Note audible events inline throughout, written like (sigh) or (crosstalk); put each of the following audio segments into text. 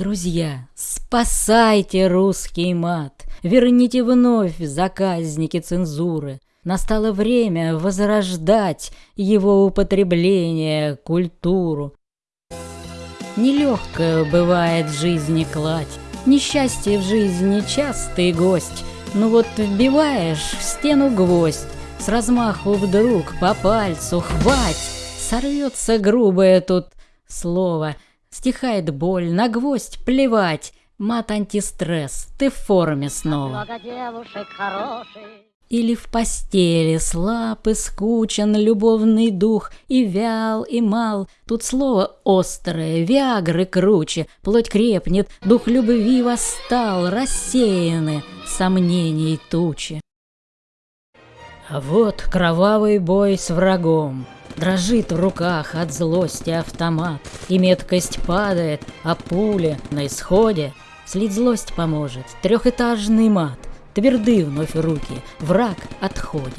Друзья, спасайте русский мат, верните вновь заказники цензуры. Настало время возрождать его употребление, культуру. Нелегкая бывает в жизни кладь, несчастье в жизни частый гость. Ну вот вбиваешь в стену гвоздь, с размаху вдруг по пальцу хвать, сорвется грубое тут слово — Стихает боль, на гвоздь плевать. Мат антистресс, ты в форме снова. Или в постели слаб и скучен любовный дух, И вял, и мал. Тут слово острое, виагры круче, Плоть крепнет, дух любви восстал, Рассеяны сомнений тучи. А вот кровавый бой с врагом, Дрожит в руках от злости автомат, И меткость падает, а пуля на исходе. Слить злость поможет трехэтажный мат, Тверды вновь руки, враг отходит.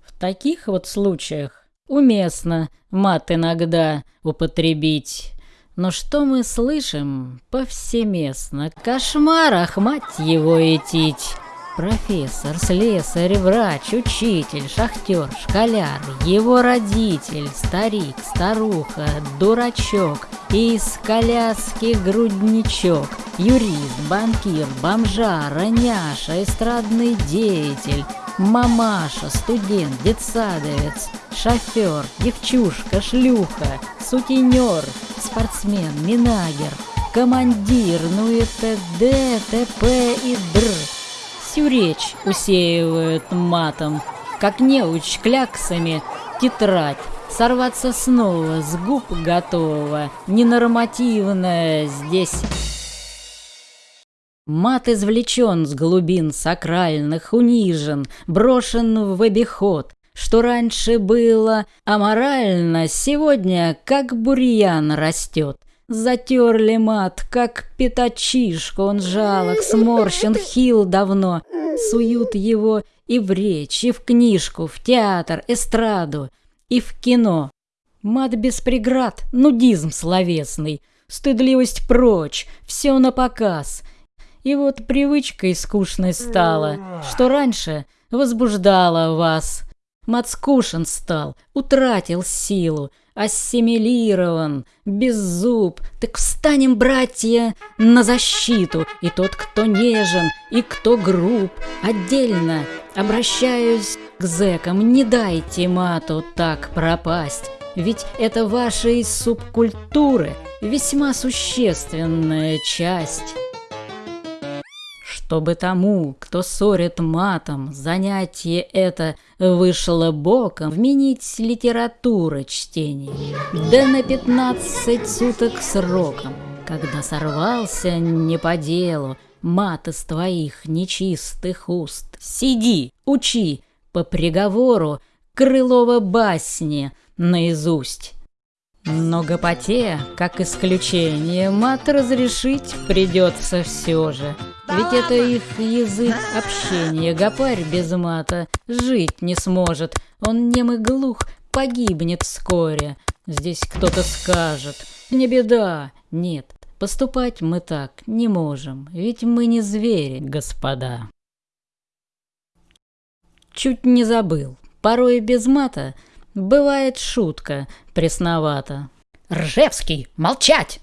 В таких вот случаях уместно мат иногда употребить. Но что мы слышим повсеместно? Кошмарах, мать его, этить! Профессор, слесарь, врач, учитель, шахтер, школяр, его родитель, старик, старуха, дурачок из коляски грудничок, юрист, банкир, бомжара, няша, эстрадный деятель, мамаша, студент, детсадовец, шофер, девчушка, шлюха, сутенер, спортсмен, минагер, командир, ну и т.д., т.п. и др всю речь усеивают матом, как неуч кляксами тетрадь. Сорваться снова с губ готова, ненормативная здесь. Мат извлечен с глубин сакральных, унижен, брошен в обиход. Что раньше было аморально, сегодня как бурьян растет. Затерли мат, как пятачишка, он жалок, сморщен, (laughs) хил давно. Суют его и в речь, и в книжку, в театр, эстраду, и в кино. Мат без преград, нудизм словесный, стыдливость прочь, все на показ. И вот привычкой скучной стало, что раньше возбуждало вас. Мат стал, утратил силу, ассимилирован, без зуб. Так встанем, братья, на защиту, и тот, кто нежен, и кто груб. Отдельно обращаюсь к зэкам, не дайте мату так пропасть. Ведь это вашей субкультуры весьма существенная часть чтобы тому, кто ссорит матом, занятие это вышло боком, вменить литература чтения, да на пятнадцать суток сроком, когда сорвался не по делу мат из твоих нечистых уст. Сиди, учи по приговору Крылова басни наизусть. Но гопоте, как исключение, мат разрешить придется все же. Ведь это их язык общения. Гопарь без мата жить не сможет. Он нем и глух, погибнет вскоре. Здесь кто-то скажет. Не беда. Нет, поступать мы так не можем. Ведь мы не звери, господа. Чуть не забыл. Порой без мата Бывает шутка пресновата. «Ржевский, молчать!»